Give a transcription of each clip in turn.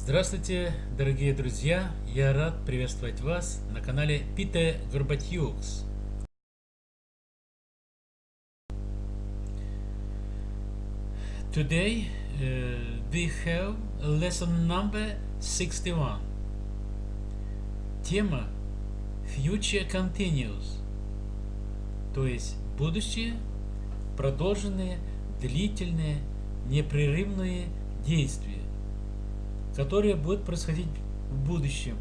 Здравствуйте, дорогие друзья! Я рад приветствовать вас на канале Пите Горбатюкс. Today uh, we have lesson number 61. Тема Future Continuous, то есть будущее, продолженные, длительные, непрерывные действия которые будут происходить в будущем,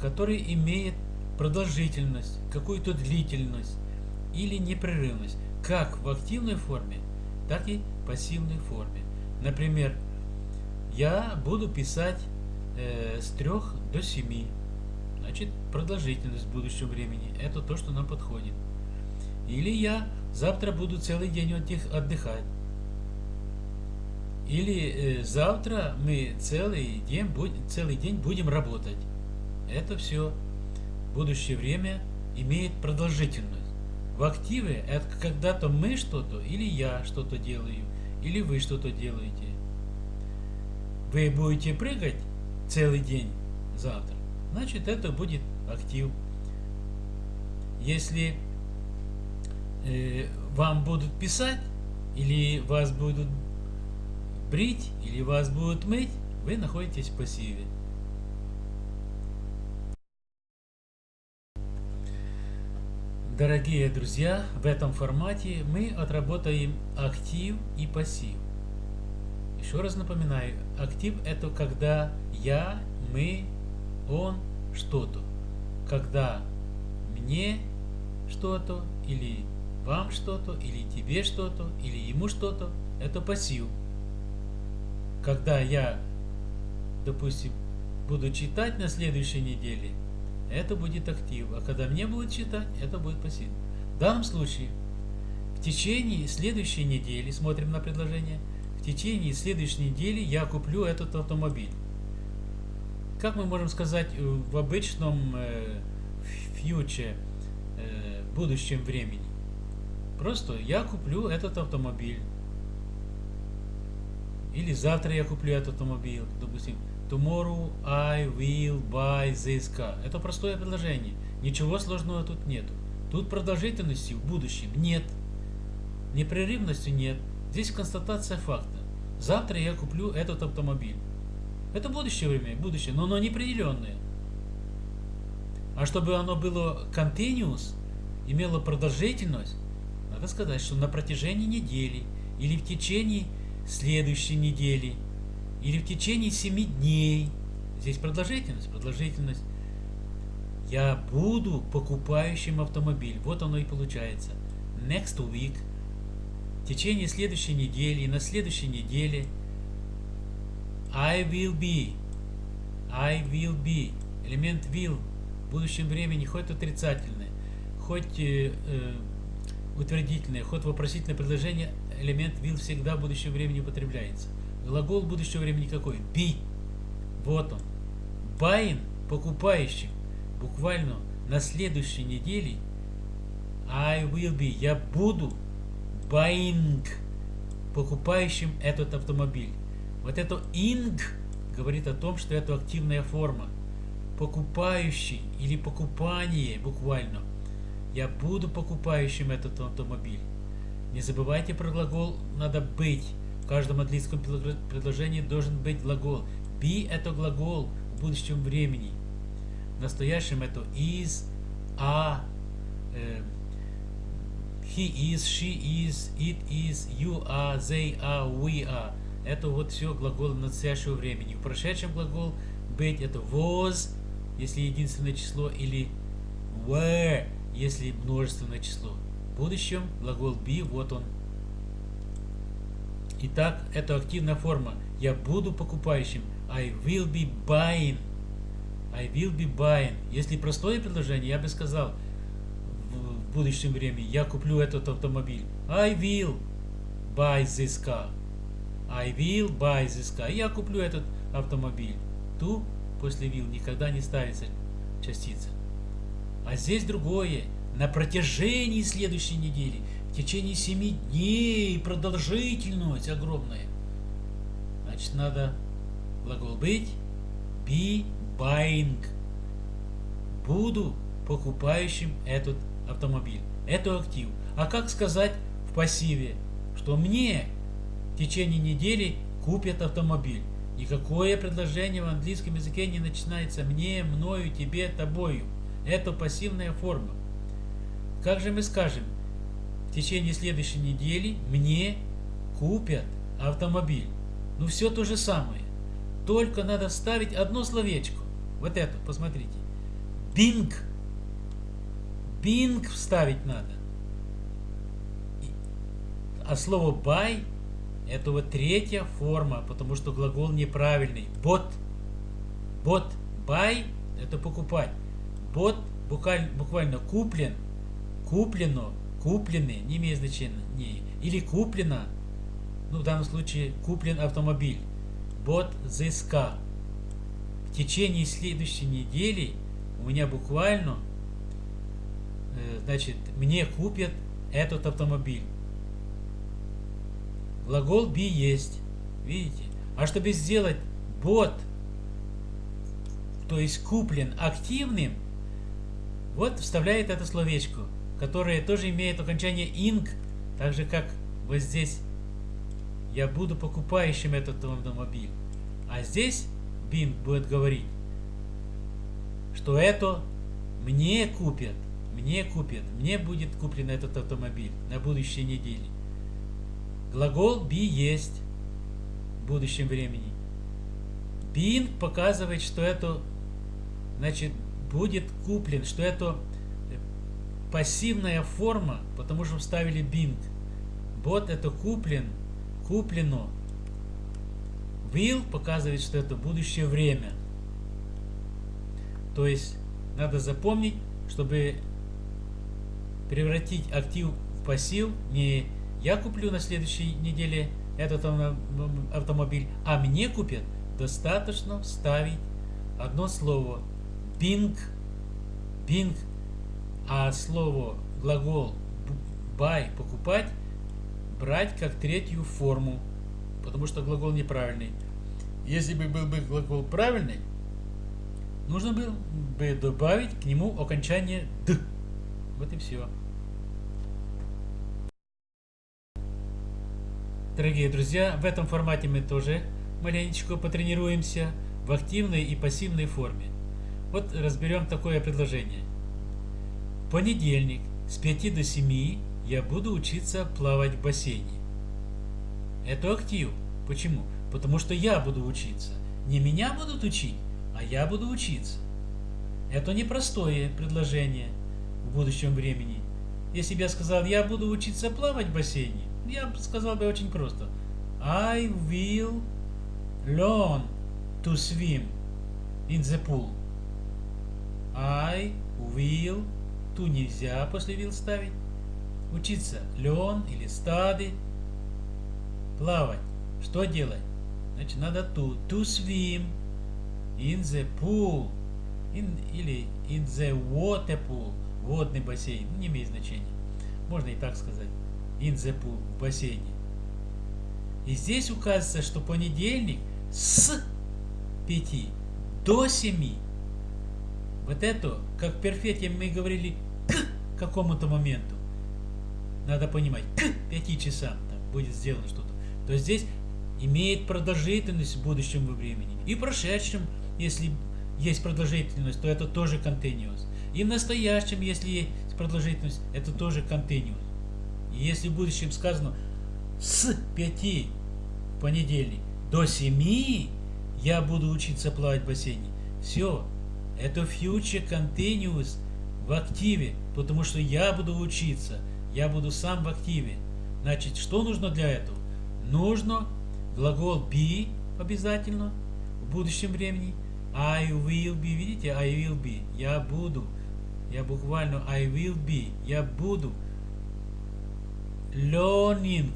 который имеет продолжительность, какую-то длительность или непрерывность, как в активной форме, так и в пассивной форме. Например, я буду писать э, с 3 до 7. Значит, продолжительность в будущем времени. Это то, что нам подходит. Или я завтра буду целый день отдыхать. Или э, завтра мы целый день, целый день будем работать. Это все. Будущее время имеет продолжительность. В активе это когда-то мы что-то, или я что-то делаю, или вы что-то делаете. Вы будете прыгать целый день завтра, значит это будет актив. Если э, вам будут писать, или вас будут брить или вас будут мыть, вы находитесь в пассиве. Дорогие друзья, в этом формате мы отработаем актив и пассив. Еще раз напоминаю, актив это когда я, мы, он, что-то. Когда мне что-то, или вам что-то, или тебе что-то, или ему что-то, это пассив когда я, допустим, буду читать на следующей неделе, это будет актив. А когда мне будут читать, это будет пассив. В данном случае, в течение следующей недели, смотрим на предложение, в течение следующей недели я куплю этот автомобиль. Как мы можем сказать э, в обычном э, фьюче, э, будущем времени? Просто я куплю этот автомобиль. Или завтра я куплю этот автомобиль, допустим. Tomorrow I will buy this car. Это простое предложение. Ничего сложного тут нет. Тут продолжительности в будущем нет. Непрерывности нет. Здесь констатация факта. Завтра я куплю этот автомобиль. Это будущее время, будущее, но оно неопределенное. А чтобы оно было continuous, имело продолжительность, надо сказать, что на протяжении недели или в течение следующей недели или в течение семи дней. Здесь продолжительность, продолжительность. Я буду покупающим автомобиль. Вот оно и получается. Next week. В течение следующей недели и на следующей неделе I will be. I will be. Элемент will в будущем времени хоть отрицательный, хоть э, э, утвердительное, хоть вопросительное предложение элемент will всегда в будущем времени употребляется. Глагол будущего времени какой? Be. Вот он. Buying – покупающим. Буквально на следующей неделе I will be. Я буду buying покупающим этот автомобиль. Вот это ing говорит о том, что это активная форма. Покупающий или покупание буквально. Я буду покупающим этот автомобиль. Не забывайте про глагол «надо быть». В каждом английском предложении должен быть глагол. Be – это глагол в будущем времени. В настоящем это is, are, э, he is, she is, it is, you are, they are, we are. Это вот все глаголы настоящего времени. В прошедшем глагол быть это was, если единственное число, или were, если множественное число. Будущем глагол be, вот он. Итак, это активная форма. Я буду покупающим. I will be buying. I will be buying. Если простое предложение, я бы сказал в будущем времени, я куплю этот автомобиль. I will buy this car. I will buy this car. Я куплю этот автомобиль. Ту после will никогда не ставится частица. А здесь другое на протяжении следующей недели, в течение семи дней, продолжительность огромная. Значит, надо Глагол быть. Be buying. Буду покупающим этот автомобиль. Это актив. А как сказать в пассиве, что мне в течение недели купят автомобиль? Никакое предложение в английском языке не начинается мне, мною, тебе, тобою. Это пассивная форма. Как же мы скажем, в течение следующей недели мне купят автомобиль? Ну все то же самое. Только надо вставить одно словечко. Вот это, посмотрите. Bing. Bing вставить надо. А слово buy это вот третья форма, потому что глагол неправильный. Бот. Бот. Buy это покупать. Бот буквально куплен, куплено, куплены, не имеет значения. Или куплено, ну в данном случае куплен автомобиль. Бот car. В течение следующей недели у меня буквально, э, значит, мне купят этот автомобиль. Глагол be есть. Видите? А чтобы сделать бот, то есть куплен активным, вот вставляет это словечко, которое тоже имеет окончание ing, так же как вот здесь я буду покупающим этот автомобиль. А здесь Bing будет говорить, что это мне купят, мне купят, мне будет куплен этот автомобиль на будущей неделе. Глагол be есть в будущем времени. Being показывает, что это значит будет куплен, что это пассивная форма, потому что вставили being. Бот это куплен, куплено. Will показывает, что это будущее время. То есть надо запомнить, чтобы превратить актив в пассив, не я куплю на следующей неделе этот автомобиль, а мне купят, достаточно вставить одно слово Bing, Bing, а слово глагол buy покупать брать как третью форму, потому что глагол неправильный. Если бы был бы глагол правильный, нужно было бы добавить к нему окончание д. Вот и все. Дорогие друзья, в этом формате мы тоже маленечко потренируемся в активной и пассивной форме. Вот разберем такое предложение. Понедельник с 5 до 7 я буду учиться плавать в бассейне. Это актив. Почему? Потому что я буду учиться. Не меня будут учить, а я буду учиться. Это непростое предложение в будущем времени. Если бы я сказал, я буду учиться плавать в бассейне, я сказал бы очень просто. I will learn to swim in the pool. I will to нельзя после will ставить. Учиться learn или study. Плавать. Что делать? Значит, надо to. To swim in the pool. In, или in the water pool. Водный бассейн. Ну, не имеет значения. Можно и так сказать. Инзепу в бассейне. И здесь указывается, что понедельник с 5 до 7. Вот это, как в перфете мы говорили, к какому-то моменту. Надо понимать, к 5 часам там будет сделано что-то. То здесь имеет продолжительность в будущем времени. И в прошедшем, если есть продолжительность, то это тоже continuous. И в настоящем, если есть продолжительность, это тоже continuous. И если в будущем сказано с 5 в понедельник до 7 я буду учиться плавать в бассейне, все, это future continuous в активе, потому что я буду учиться, я буду сам в активе. Значит, что нужно для этого? Нужно глагол be обязательно в будущем времени. I will be, видите, I will be, я буду. Я буквально I will be, я буду learning,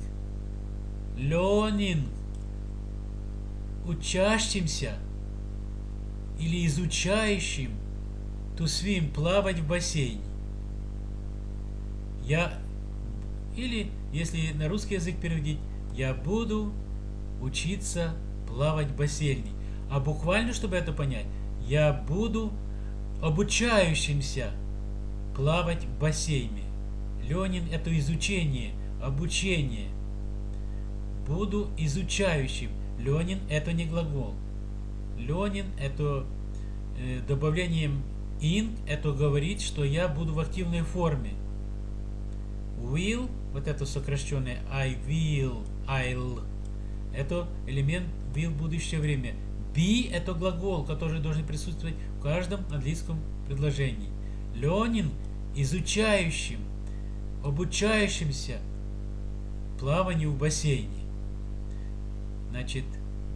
learning, учащимся или изучающим to swim, плавать в бассейне. Я, или, если на русский язык переводить, я буду учиться плавать в бассейне. А буквально, чтобы это понять, я буду обучающимся плавать в бассейне. Ленин – это изучение, обучение. Буду изучающим. Ленин – это не глагол. Ленин – это э, добавлением in, это говорит, что я буду в активной форме. Will, вот это сокращенное I will, I'll, это элемент will будущее время. Be – это глагол, который должен присутствовать в каждом английском предложении. Learning – изучающим, обучающимся плаванию в бассейне. Значит,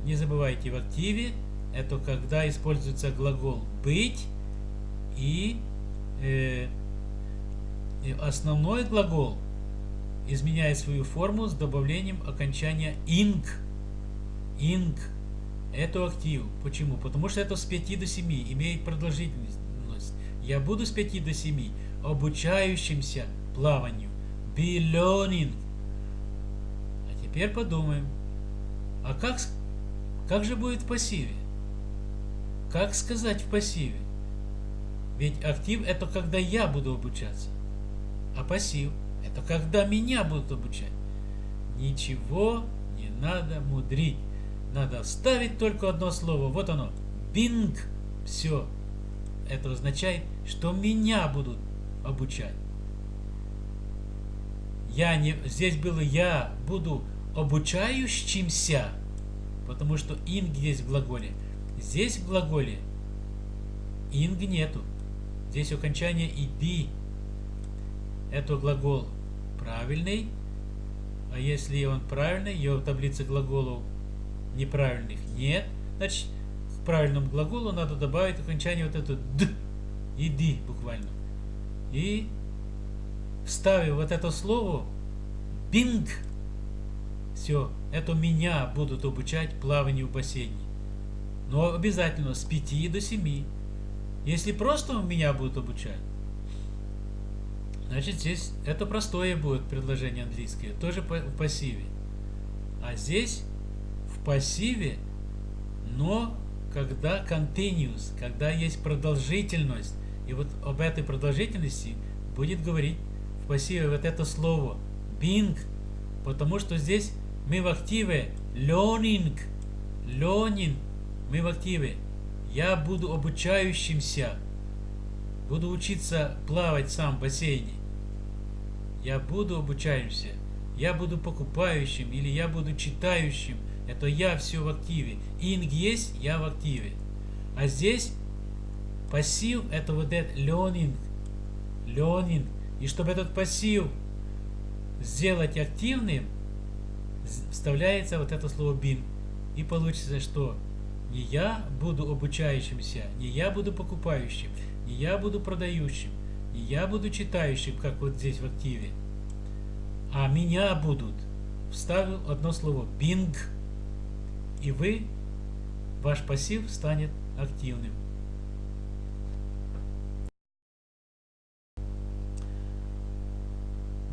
не забывайте, в активе это когда используется глагол быть и, э, и основной глагол изменяет свою форму с добавлением окончания ing. Ing. Это актив. Почему? Потому что это с 5 до 7 имеет продолжительность. Я буду с 5 до 7 обучающимся плаванию. Be learning. А теперь подумаем. А как, как же будет в пассиве? Как сказать в пассиве? Ведь актив это когда я буду обучаться. А пассив это когда меня будут обучать. Ничего не надо мудрить. Надо вставить только одно слово. Вот оно. Бинг. Все. Это означает, что меня будут обучать. Я не, здесь было я буду обучающимся, потому что инг есть в глаголе. Здесь в глаголе инг нету. Здесь окончание иди. Это глагол правильный. А если он правильный, его в таблице глаголов неправильных нет, значит к правильному глаголу надо добавить окончание вот это д. Иди буквально. И вставив вот это слово бинг, все, это меня будут обучать плаванию в бассейне. Но обязательно с 5 до 7. Если просто меня будут обучать, значит здесь это простое будет предложение английское, тоже в пассиве. А здесь в пассиве, но когда continuous, когда есть продолжительность, и вот об этой продолжительности будет говорить в пассиве вот это слово being, потому что здесь мы в активе learning, learning, мы в активе. Я буду обучающимся. Буду учиться плавать сам в бассейне. Я буду обучающимся. Я буду покупающим или я буду читающим. Это я все в активе. Инг есть, я в активе. А здесь пассив это вот этот learning. Learning. И чтобы этот пассив сделать активным, вставляется вот это слово bin. И получится, что не я буду обучающимся, не я буду покупающим, не я буду продающим, не я буду читающим, как вот здесь в активе, а меня будут. Вставил одно слово bing, и вы, ваш пассив станет активным.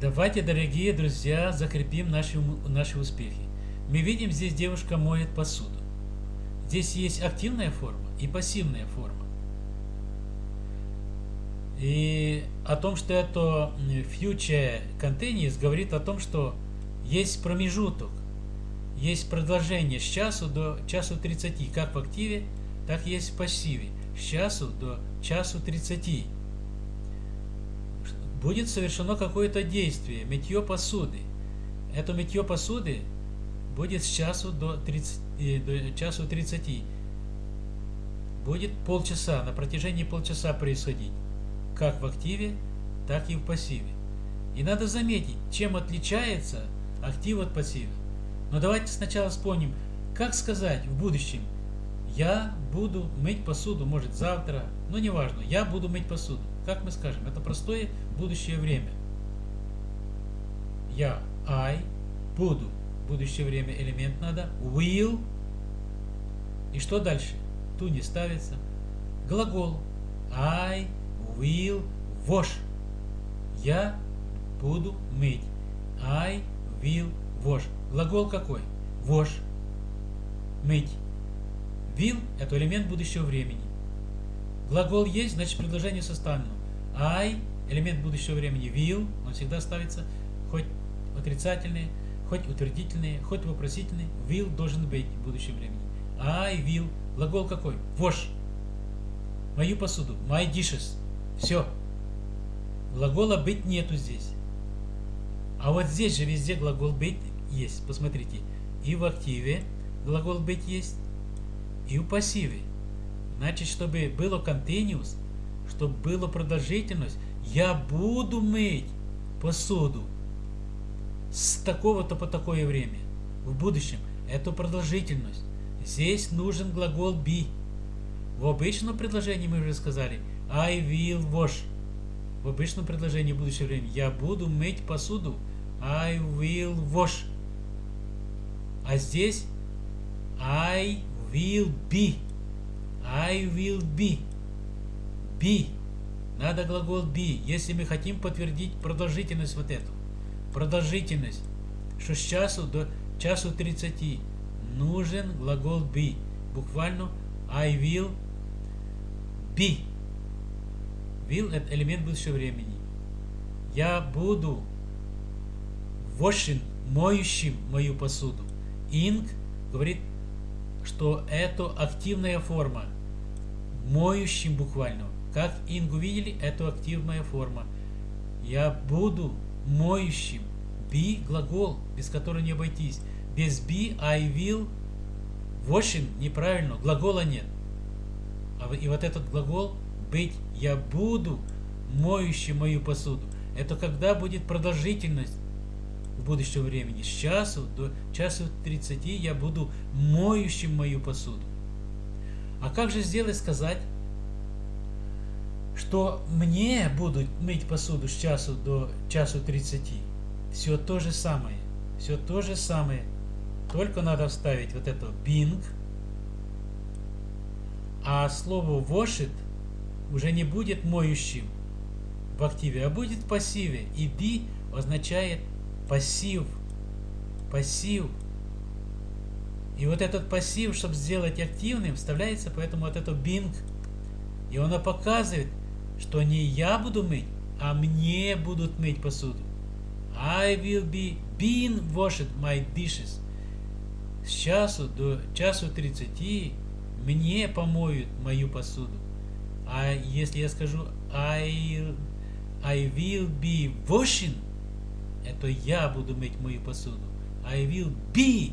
Давайте, дорогие друзья, закрепим наши, наши успехи. Мы видим, здесь девушка моет посуду. Здесь есть активная форма и пассивная форма. И о том, что это future continuous, говорит о том, что есть промежуток, есть продолжение с часу до часу 30, как в активе, так есть в пассиве, с часу до часу 30. Будет совершено какое-то действие, мытье посуды. Это мытье посуды будет с часу до 30, до часу 30. Будет полчаса, на протяжении полчаса происходить. Как в активе, так и в пассиве. И надо заметить, чем отличается актив от пассива. Но давайте сначала вспомним, как сказать в будущем, я буду мыть посуду, может завтра, но неважно, я буду мыть посуду. Как мы скажем? Это простое будущее время. Я, I, буду будущее время элемент надо. Will. И что дальше? Ту не ставится. Глагол. I will wash. Я буду мыть. I will wash. Глагол какой? Wash. Мыть. Will – это элемент будущего времени. Глагол есть, значит предложение составлено. I – элемент будущего времени. Will, он всегда ставится, хоть отрицательные, хоть утвердительные, хоть вопросительные. Will должен быть в будущем времени. I will. Глагол какой? Wash. Мою посуду. My dishes. Все. Глагола быть нету здесь. А вот здесь же везде глагол быть есть. Посмотрите. И в активе глагол быть есть, и в пассиве. Значит, чтобы было continuous, чтобы была продолжительность, я буду мыть посуду с такого-то по такое время. В будущем. Это продолжительность. Здесь нужен глагол be. В обычном предложении мы уже сказали I will wash. В обычном предложении в будущее время я буду мыть посуду. I will wash. А здесь I will be. I will be. Be. Надо глагол be, если мы хотим подтвердить продолжительность вот эту. Продолжительность. Что с часу до часу 30 нужен глагол be. Буквально I will be. Will это элемент будущего времени. Я буду washing, моющим мою посуду. Ing говорит, что это активная форма. Моющим буквально. Как ing увидели, это активная форма. Я буду моющим. Be глагол, без которого не обойтись. Без be I will washing неправильно, глагола нет. А и вот этот глагол быть я буду моющим мою посуду. Это когда будет продолжительность в будущем времени. С часу до часу 30 я буду моющим мою посуду. А как же сделать сказать, что мне будут мыть посуду с часу до часу 30? Все то же самое. Все то же самое. Только надо вставить вот это being. А слово wash уже не будет моющим в активе, а будет в пассиве. И be означает пассив. Пассив. И вот этот пассив, чтобы сделать активным, вставляется поэтому вот это being. И он показывает, что не я буду мыть, а мне будут мыть посуду. I will be being washed my dishes. С часу до часу 30 мне помоют мою посуду. А если я скажу I, I will be washing, это я буду мыть мою посуду. I will be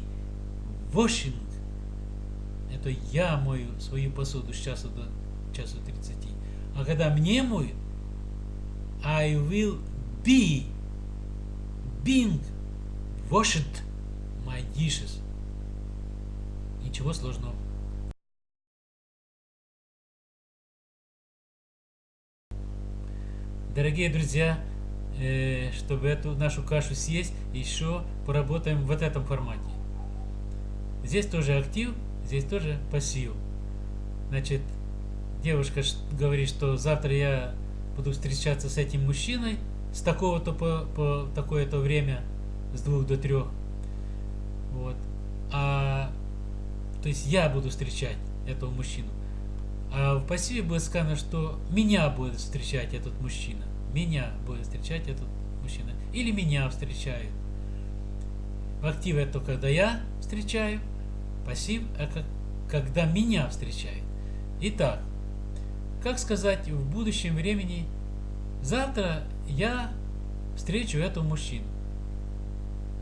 washing. Это я мою свою посуду с часу до часу 30. А когда мне моют, I will be being washed my dishes. Ничего сложного. Дорогие друзья, Э, чтобы эту нашу кашу съесть, еще поработаем в вот этом формате. Здесь тоже актив, здесь тоже пассив. Значит, девушка говорит, что завтра я буду встречаться с этим мужчиной с такого-то по, по такое-то время, с двух до трех. Вот. А, то есть я буду встречать этого мужчину. А в пассиве будет сказано, что меня будет встречать этот мужчина меня будет встречать этот мужчина. Или меня встречают. Актив это когда я встречаю, пассив это когда меня встречают. Итак, как сказать в будущем времени, завтра я встречу этого мужчину.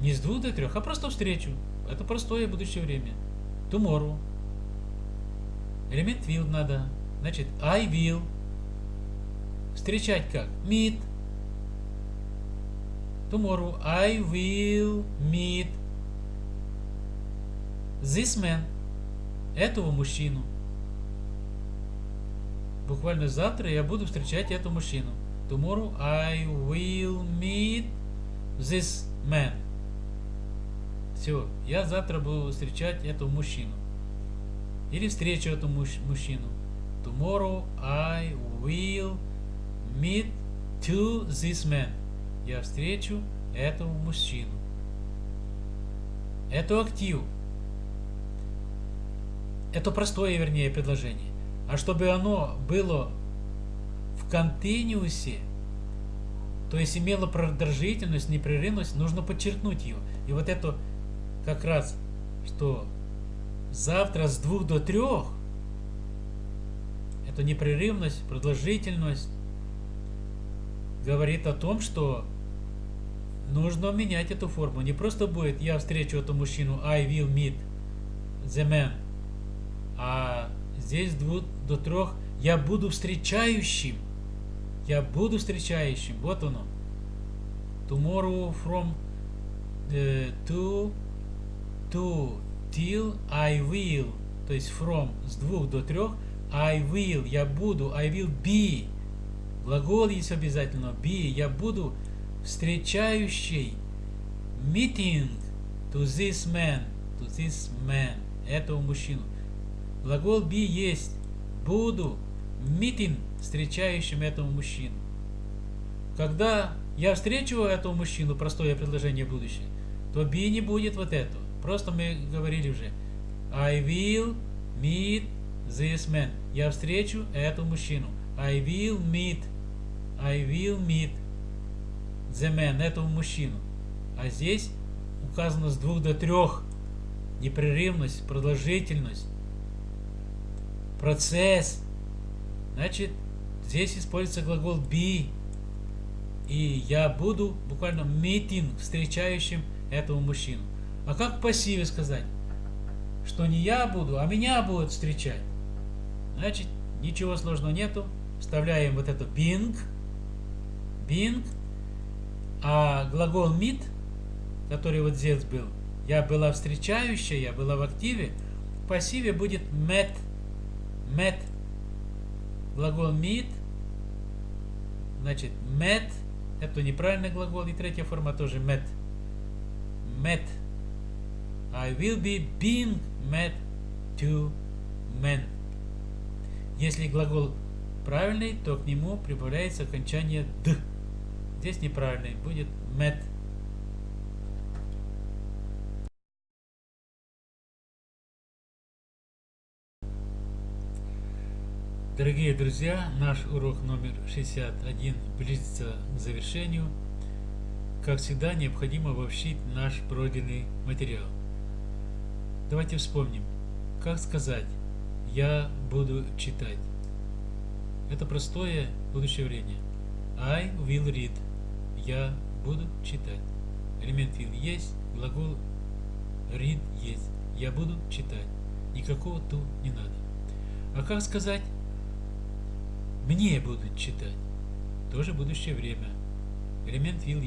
Не с двух до трех, а просто встречу. Это простое будущее время. Tomorrow. Элемент will надо. Значит, I will Встречать как? Meet. Tomorrow I will meet this man. Этого мужчину. Буквально завтра я буду встречать эту мужчину. Tomorrow I will meet this man. Все, я завтра буду встречать эту мужчину. Или встречу эту муж мужчину. Tomorrow I will meet to this man. Я встречу этого мужчину. Это актив. это простое, вернее, предложение. А чтобы оно было в континуусе, то есть имело продолжительность, непрерывность, нужно подчеркнуть ее. И вот это как раз, что завтра с двух до трех, это непрерывность, продолжительность, говорит о том, что нужно менять эту форму. Не просто будет «я встречу эту мужчину», «I will meet the man», а здесь двух до трех «я буду встречающим». Я буду встречающим. Вот оно. Tomorrow from uh, to to till I will. То есть from с двух до трех I will. Я буду. I will be. Глагол есть обязательно. Be. Я буду встречающий. Meeting to this man. To this man. Этого мужчину. Глагол be есть. Буду. Meeting встречающим этого мужчину. Когда я встречу этого мужчину, простое предложение будущее, то be не будет вот этого. Просто мы говорили уже. I will meet this man. Я встречу этого мужчину. I will meet. I will meet the man, этого мужчину. А здесь указано с двух до трех. Непрерывность, продолжительность, процесс. Значит, Здесь используется глагол be. И я буду буквально meeting, встречающим этого мужчину. А как в пассиве сказать? Что не я буду, а меня будут встречать. Значит, ничего сложного нету. Вставляем вот это being. Being. А глагол meet, который вот здесь был, я была встречающая, я была в активе, в пассиве будет met. Met глагол meet, значит, met, это неправильный глагол, и третья форма тоже met. Met. I will be being met to men. Если глагол правильный, то к нему прибавляется окончание д. Здесь неправильный, будет met. Дорогие друзья, наш урок номер 61 близится к завершению. Как всегда, необходимо обобщить наш пройденный материал. Давайте вспомним, как сказать «я буду читать». Это простое будущее время. I will read. Я буду читать. Элемент will есть, глагол read есть. Я буду читать. Никакого ту не надо. А как сказать мне будут читать. Тоже будущее время. Элемент will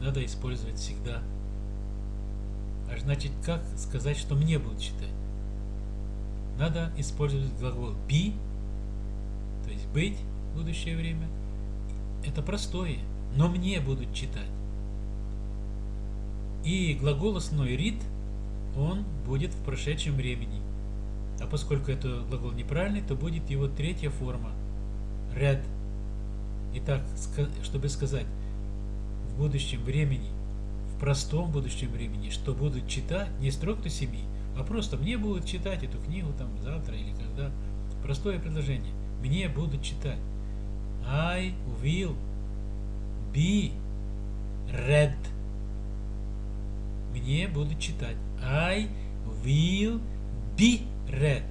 надо использовать всегда. А значит, как сказать, что мне будут читать? Надо использовать глагол be, то есть быть, будущее время. Это простое, но мне будут читать. И глагол основной read, он будет в прошедшем времени. А поскольку это глагол неправильный, то будет его третья форма – ряд. Итак, чтобы сказать в будущем времени, в простом будущем времени, что будут читать не строк то семьи, а просто мне будут читать эту книгу там завтра или когда. Простое предложение. Мне будут читать. I will be read. Мне будут читать. I will be read.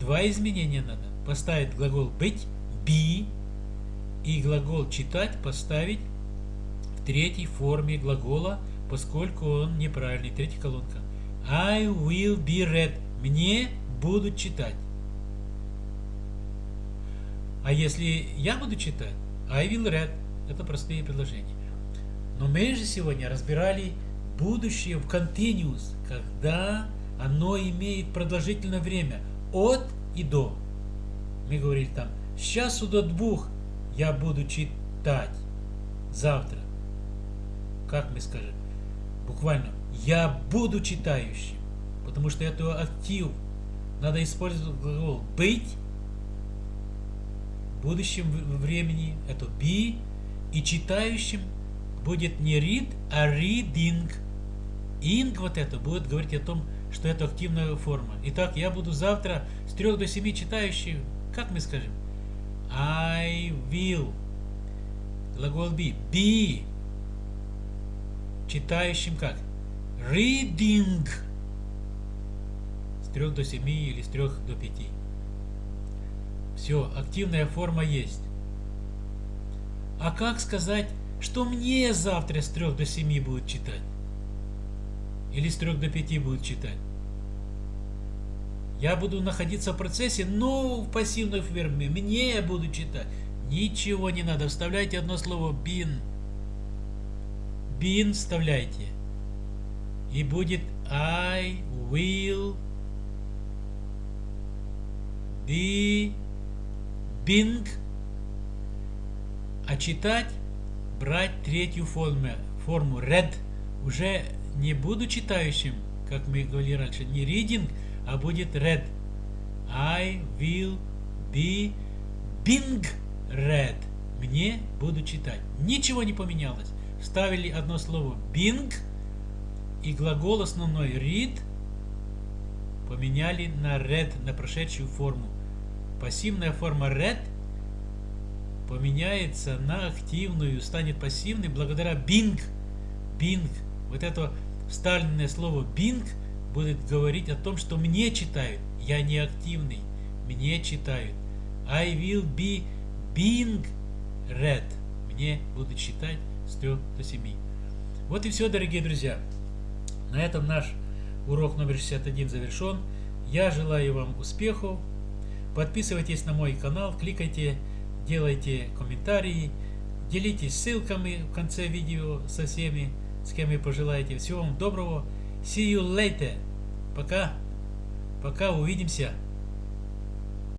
Два изменения надо. Поставить глагол быть be и глагол читать поставить в третьей форме глагола, поскольку он неправильный. Третья колонка. I will be read. Мне будут читать. А если я буду читать, I will read. Это простые предложения. Но мы же сегодня разбирали будущее в continuous, когда оно имеет продолжительное время от и до. Мы говорили там с часу до двух я буду читать. Завтра. Как мы скажем? Буквально. Я буду читающим. Потому что это актив. Надо использовать глагол быть. В будущем времени это be. И читающим будет не read, а reading. Ing вот это будет говорить о том, что это активная форма. Итак, я буду завтра с 3 до 7 читающих. Как мы скажем? I will. Глагол be. Be. Читающим как? Reading. С 3 до 7 или с 3 до 5. Все, активная форма есть. А как сказать, что мне завтра с 3 до 7 будут читать? Или с 3 до 5 будут читать? Я буду находиться в процессе, но в пассивной форме. Мне буду читать. Ничего не надо. Вставляйте одно слово been. Been вставляйте. И будет I will be being. А читать, брать третью форму, форму read. Уже не буду читающим, как мы говорили раньше, не reading, а будет read. I will be being read. Мне буду читать. Ничего не поменялось. Вставили одно слово being и глагол основной read поменяли на read, на прошедшую форму. Пассивная форма read поменяется на активную, станет пассивной благодаря being. Being. Вот это вставленное слово being – будет говорить о том, что мне читают. Я не активный. Мне читают. I will be being read. Мне будут читать с 3 до 7. Вот и все, дорогие друзья. На этом наш урок номер 61 завершен. Я желаю вам успехов. Подписывайтесь на мой канал, кликайте, делайте комментарии, делитесь ссылками в конце видео со всеми, с кем вы пожелаете. Всего вам доброго. See you later. Пока. Пока увидимся.